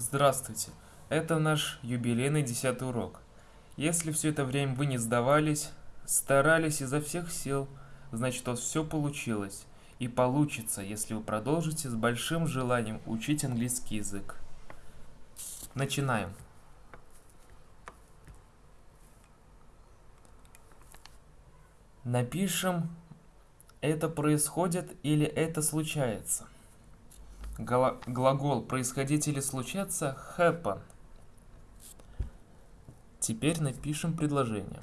Здравствуйте! Это наш юбилейный десятый урок. Если все это время вы не сдавались, старались изо всех сил, значит у вас все получилось. И получится, если вы продолжите с большим желанием учить английский язык. Начинаем. Напишем «это происходит» или «это случается». Гла глагол происходить или случаться happen. Теперь напишем предложение.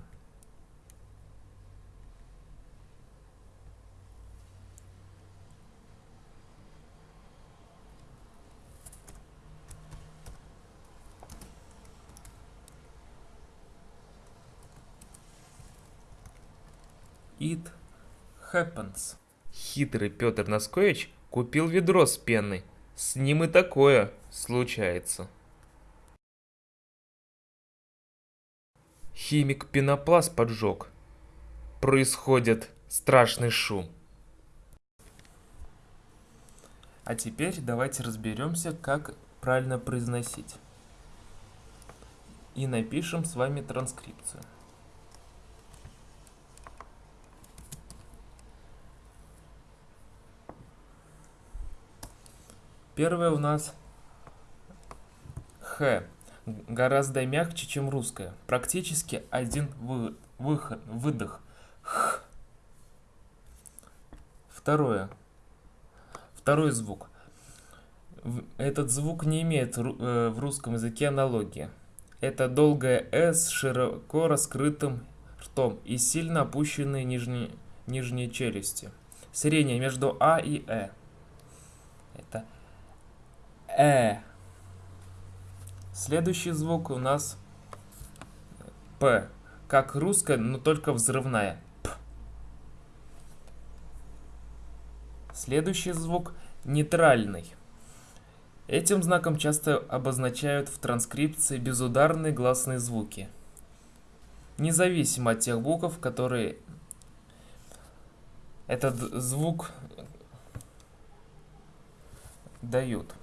It happens. Хитрый Петр Носкович купил ведро с пеной. С ним и такое случается. Химик пенопласт поджег. Происходит страшный шум. А теперь давайте разберемся, как правильно произносить. И напишем с вами транскрипцию. Первое у нас Х. Гораздо мягче, чем русское. Практически один вы, выход, выдох. Х. Второе. Второй звук. Этот звук не имеет э, в русском языке аналогии. Это долгое «с» с широко раскрытым ртом и сильно опущенные нижние, нижние челюсти. Среднее между «а» и «э». Это э. Следующий звук у нас п. Как русская, но только взрывная. П. Следующий звук нейтральный. Этим знаком часто обозначают в транскрипции безударные гласные звуки. Независимо от тех букв, которые этот звук дают.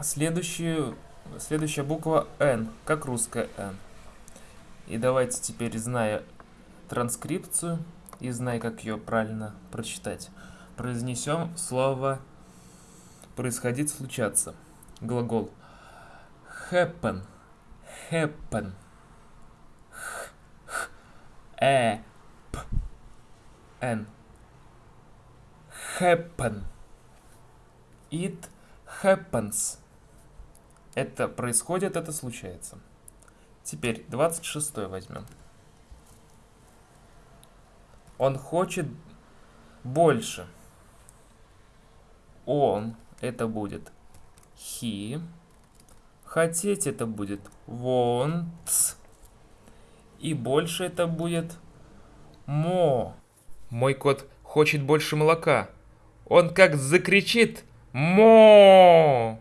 Следующую, следующая буква N, как русская N. И давайте теперь, зная транскрипцию и зная, как ее правильно прочитать, произнесем слово происходить, случаться. Глагол happen, happen, х, х, э, п, n, happen, it happens. Это происходит, это случается. Теперь 26 возьмем. Он хочет больше. Он, это будет he. Хотеть это будет wants. И больше это будет more. Мой кот хочет больше молока. Он как закричит мо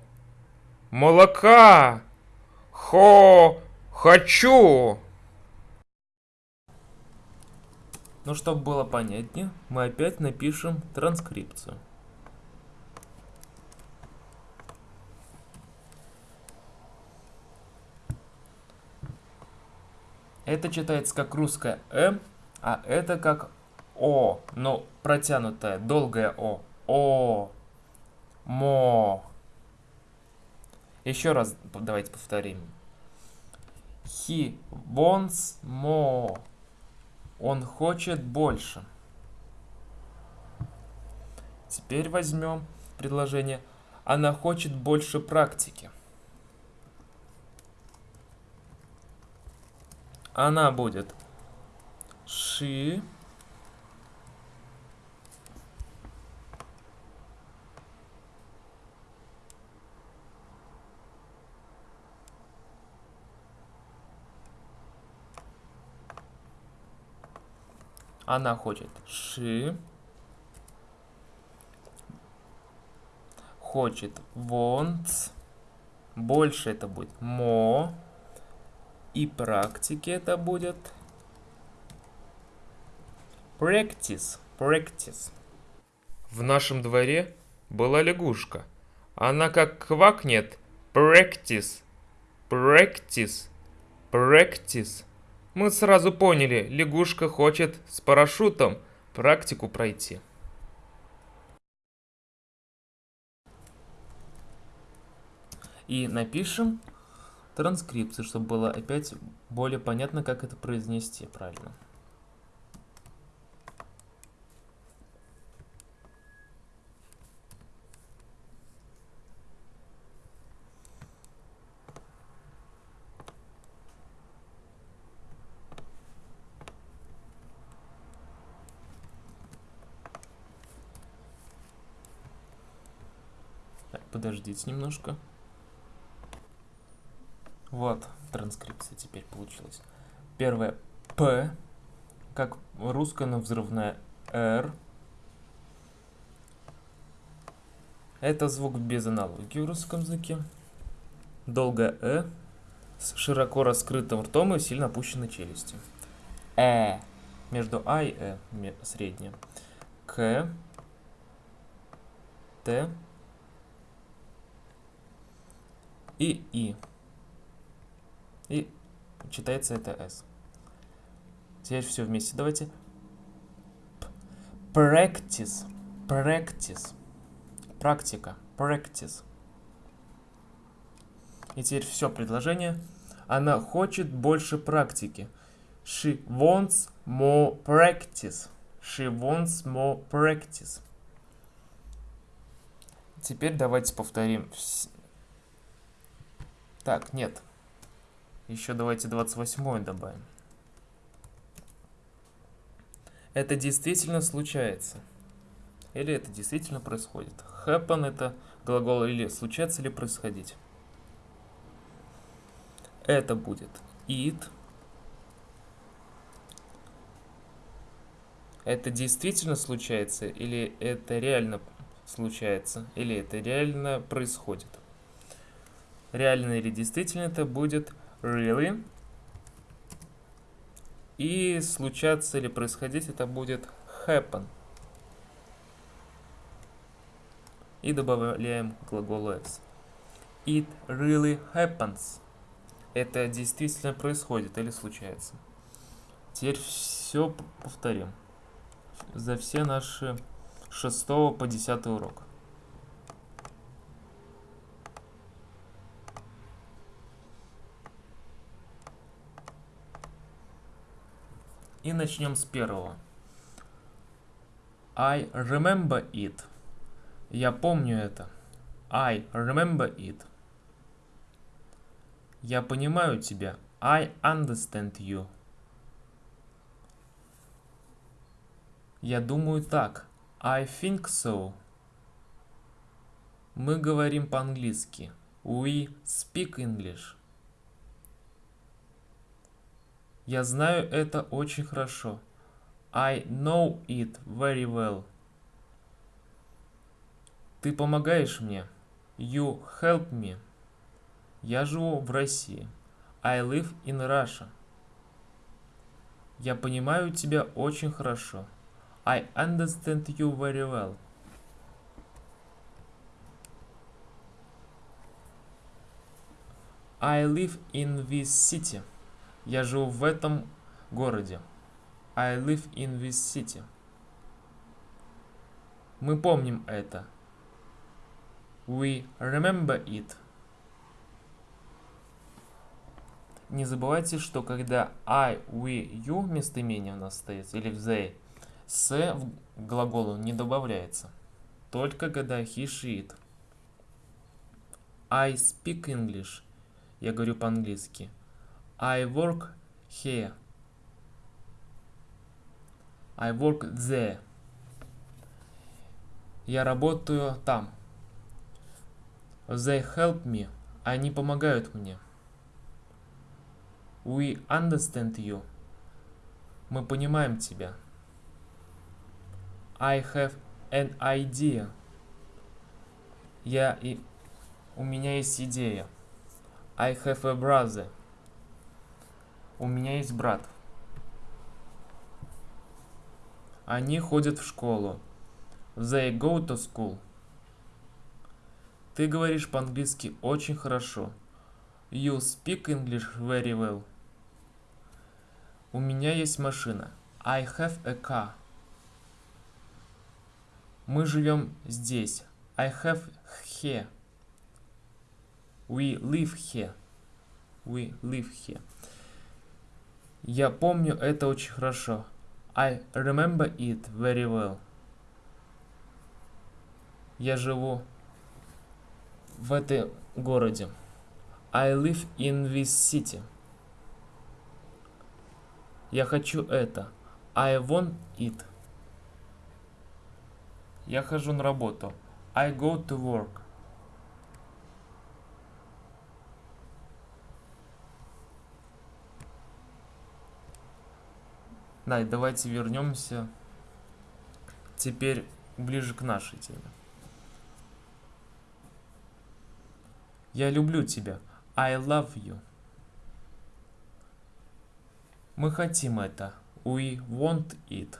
молока. Хо, хочу. Ну, чтобы было понятнее, мы опять напишем транскрипцию. Это читается как русское «м», а это как «о», но протянутое, долгое «о». «О», «мо». Еще раз давайте повторим. He wants more. Он хочет больше. Теперь возьмем предложение. Она хочет больше практики. Она будет she Она хочет ши. Хочет wants. Больше это будет more. И практики это будет practice. Practice. В нашем дворе была лягушка. Она как квакнет, Practice. Practice. Practice. Мы сразу поняли, лягушка хочет с парашютом практику пройти. И напишем транскрипцию, чтобы было опять более понятно, как это произнести правильно. Подождите немножко. Вот, транскрипция теперь получилась. Первое П, как русская, но взрывная Р. Это звук без аналогии в русском языке. Долгое Э с широко раскрытым ртом и сильно опущенной челюстью. Э. Между А и Э среднее. К. Т. И И. И читается это S. Теперь все вместе. Давайте. Practice. Practice. Практика. Practice. И теперь все предложение. Она хочет больше практики. She wants more practice. She wants more practice. Теперь давайте повторим. Так, нет. Еще давайте 28 добавим. Это действительно случается. Или это действительно происходит. Happen это глагол или случаться, или происходить. Это будет it. Это действительно случается, или это реально случается, или это реально происходит. Реально или действительно это будет really. И случаться или происходить это будет happen. И добавляем глагол s. It really happens. Это действительно происходит или случается. Теперь все повторим. За все наши 6 по 10 урок. И начнем с первого. I remember it. Я помню это. I remember it. Я понимаю тебя. I understand you. Я думаю так. I think so. Мы говорим по-английски. We speak English. Я знаю это очень хорошо. I know it very well. Ты помогаешь мне. You help me. Я живу в России. I live in Russia. Я понимаю тебя очень хорошо. I understand you very well. I live in this city. Я живу в этом городе. I live in this city. Мы помним это. We remember it. Не забывайте, что когда I, we, you местоимение у нас стоит, или they, с в глаголу не добавляется. Только когда he, she, it. I speak English. Я говорю по-английски. I work here. I work there. Я работаю там. They help me. Они помогают мне. We understand you. Мы понимаем тебя. I have an idea. Я и... У меня есть идея. I have a brother. У меня есть брат. Они ходят в школу. They go to school. Ты говоришь по-английски очень хорошо. You speak English very well. У меня есть машина. I have a car. Мы живем здесь. I have here. We live here. We live here. Я помню это очень хорошо. I remember it very well. Я живу в этой городе. I live in this city. Я хочу это. I want it. Я хожу на работу. I go to work. Да, давайте вернемся теперь ближе к нашей теме. Я люблю тебя. I love you. Мы хотим это. We want it.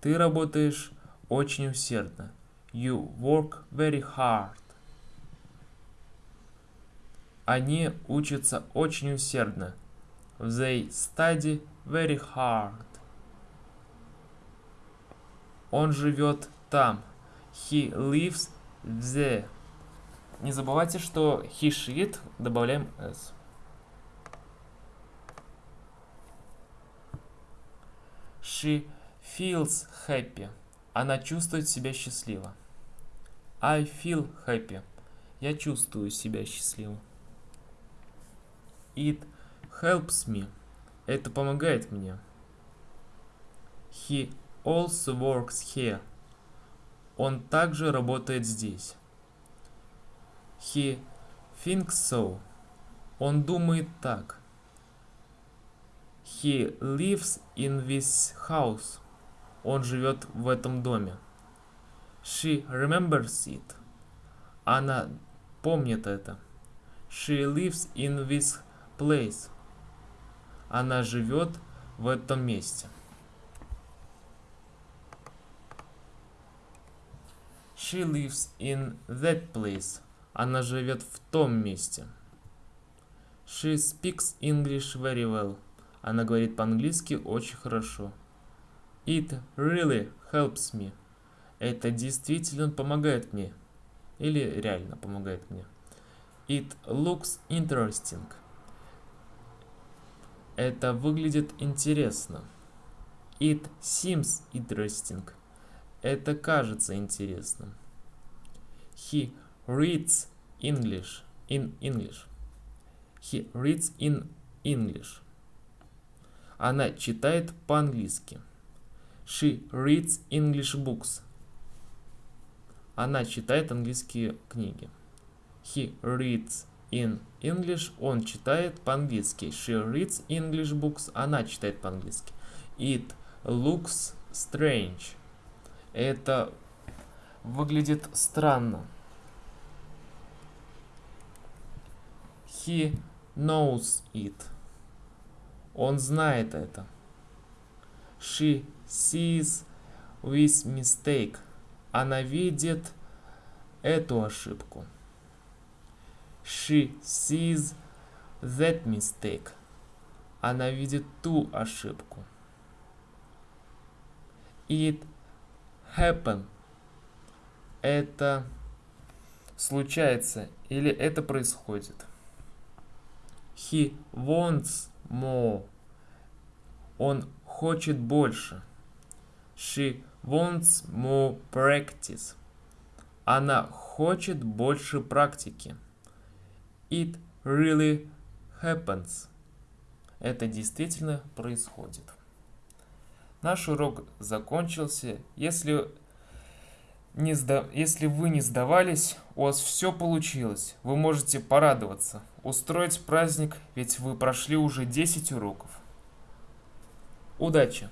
Ты работаешь очень усердно. You work very hard. Они учатся очень усердно. They study very hard. Он живет там. He lives there. Не забывайте, что he, she, it добавляем s. She feels happy. Она чувствует себя счастливо. I feel happy. Я чувствую себя счастливо. It helps me. Это помогает мне. He also works here. Он также работает здесь. He thinks so. Он думает так. He lives in this house. Он живет в этом доме. She remembers it. Она помнит это. She lives in this place. Она живет в этом месте. She lives in that place. Она живет в том месте. She speaks English very well. Она говорит по-английски очень хорошо. It really helps me. Это действительно помогает мне. Или реально помогает мне. It looks interesting. Это выглядит интересно. It seems interesting. Это кажется интересным. He reads English in English. He reads in English. Она читает по-английски. She reads English books. Она читает английские книги. He reads in English. Он читает по-английски. She reads English books. Она читает по-английски. It looks strange. Это выглядит странно. He knows it. Он знает это. She sees this mistake. Она видит эту ошибку. She sees that mistake. Она видит ту ошибку. It happen. Это случается или это происходит. He wants more. Он хочет больше. She wants more practice. Она хочет больше практики. It really happens. Это действительно происходит. Наш урок закончился. Если, не сда... Если вы не сдавались, у вас все получилось. Вы можете порадоваться, устроить праздник, ведь вы прошли уже 10 уроков. Удачи!